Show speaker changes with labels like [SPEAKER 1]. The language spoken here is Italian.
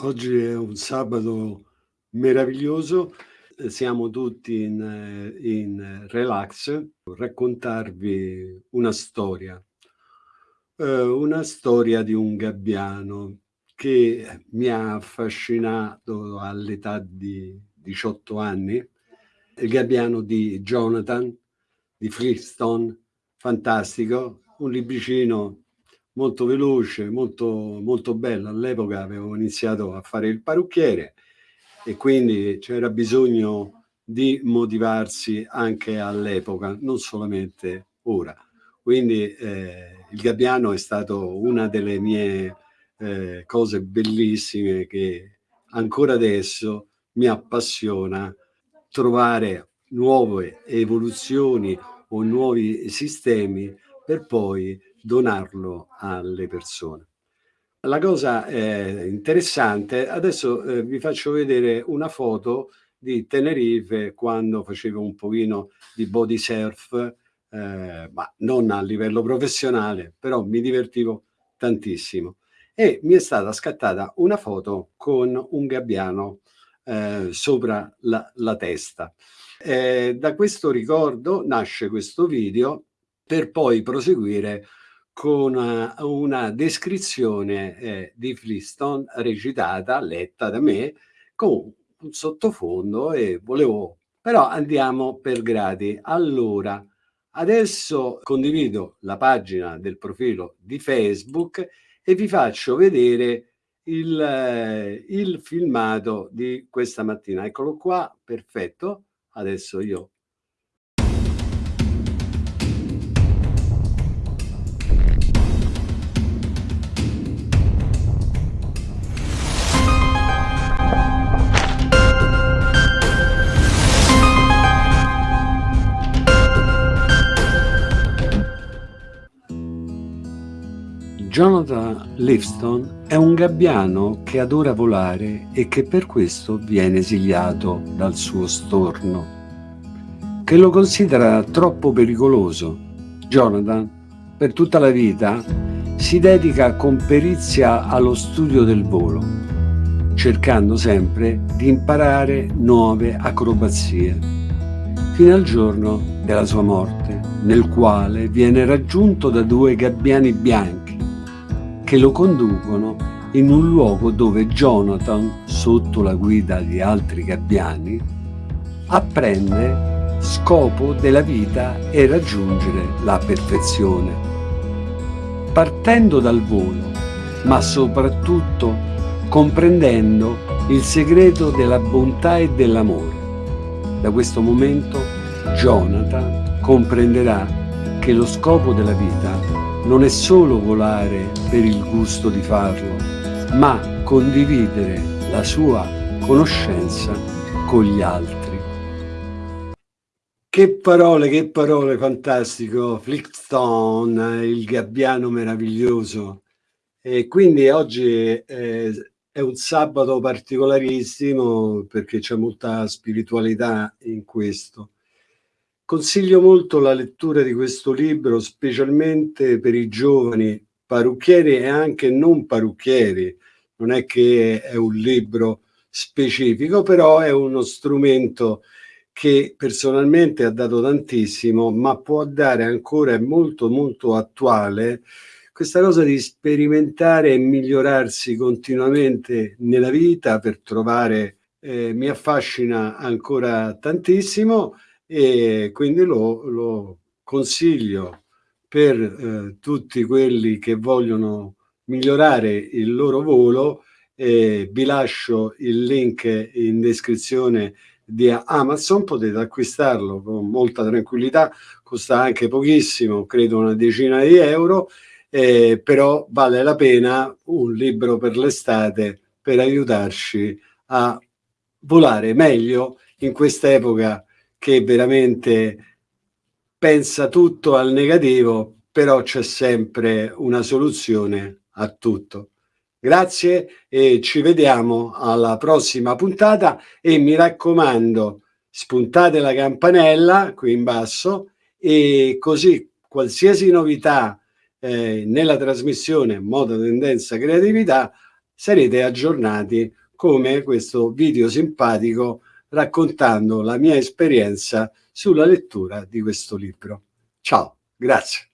[SPEAKER 1] Oggi è un sabato meraviglioso, siamo tutti in, in relax, raccontarvi una storia, eh, una storia di un gabbiano che mi ha affascinato all'età di 18 anni, il gabbiano di Jonathan, di Flintstone, fantastico, un libricino molto veloce, molto, molto bello. All'epoca avevo iniziato a fare il parrucchiere e quindi c'era bisogno di motivarsi anche all'epoca, non solamente ora. Quindi eh, il Gabbiano è stato una delle mie eh, cose bellissime che ancora adesso mi appassiona trovare nuove evoluzioni o nuovi sistemi per poi donarlo alle persone. La cosa eh, interessante, adesso eh, vi faccio vedere una foto di Tenerife quando facevo un pochino di body surf, eh, ma non a livello professionale, però mi divertivo tantissimo. E mi è stata scattata una foto con un gabbiano eh, sopra la, la testa. Eh, da questo ricordo nasce questo video per poi proseguire con una, una descrizione eh, di Flintstone recitata, letta da me, con un sottofondo e volevo... Però andiamo per gradi. Allora, adesso condivido la pagina del profilo di Facebook e vi faccio vedere il, eh, il filmato di questa mattina. Eccolo qua, perfetto. Adesso io Jonathan Livingstone è un gabbiano che adora volare e che per questo viene esiliato dal suo storno, che lo considera troppo pericoloso. Jonathan, per tutta la vita, si dedica con perizia allo studio del volo, cercando sempre di imparare nuove acrobazie, fino al giorno della sua morte, nel quale viene raggiunto da due gabbiani bianchi che lo conducono in un luogo dove Jonathan, sotto la guida di altri gabbiani, apprende scopo della vita e raggiungere la perfezione. Partendo dal volo, ma soprattutto comprendendo il segreto della bontà e dell'amore. Da questo momento Jonathan comprenderà che lo scopo della vita non è solo volare per il gusto di farlo, ma condividere la sua conoscenza con gli altri. Che parole, che parole, fantastico, Flickstone, il gabbiano meraviglioso. E quindi oggi è, è un sabato particolarissimo perché c'è molta spiritualità in questo. Consiglio molto la lettura di questo libro, specialmente per i giovani parrucchieri e anche non parrucchieri. Non è che è un libro specifico, però è uno strumento che personalmente ha dato tantissimo, ma può dare ancora, è molto molto attuale, questa cosa di sperimentare e migliorarsi continuamente nella vita per trovare, eh, mi affascina ancora tantissimo, e quindi lo, lo consiglio per eh, tutti quelli che vogliono migliorare il loro volo eh, vi lascio il link in descrizione di Amazon, potete acquistarlo con molta tranquillità, costa anche pochissimo, credo una decina di euro, eh, però vale la pena un libro per l'estate per aiutarci a volare meglio in questa epoca che veramente pensa tutto al negativo, però c'è sempre una soluzione a tutto. Grazie e ci vediamo alla prossima puntata e mi raccomando spuntate la campanella qui in basso e così qualsiasi novità eh, nella trasmissione Moda Tendenza Creatività sarete aggiornati come questo video simpatico raccontando la mia esperienza sulla lettura di questo libro. Ciao, grazie.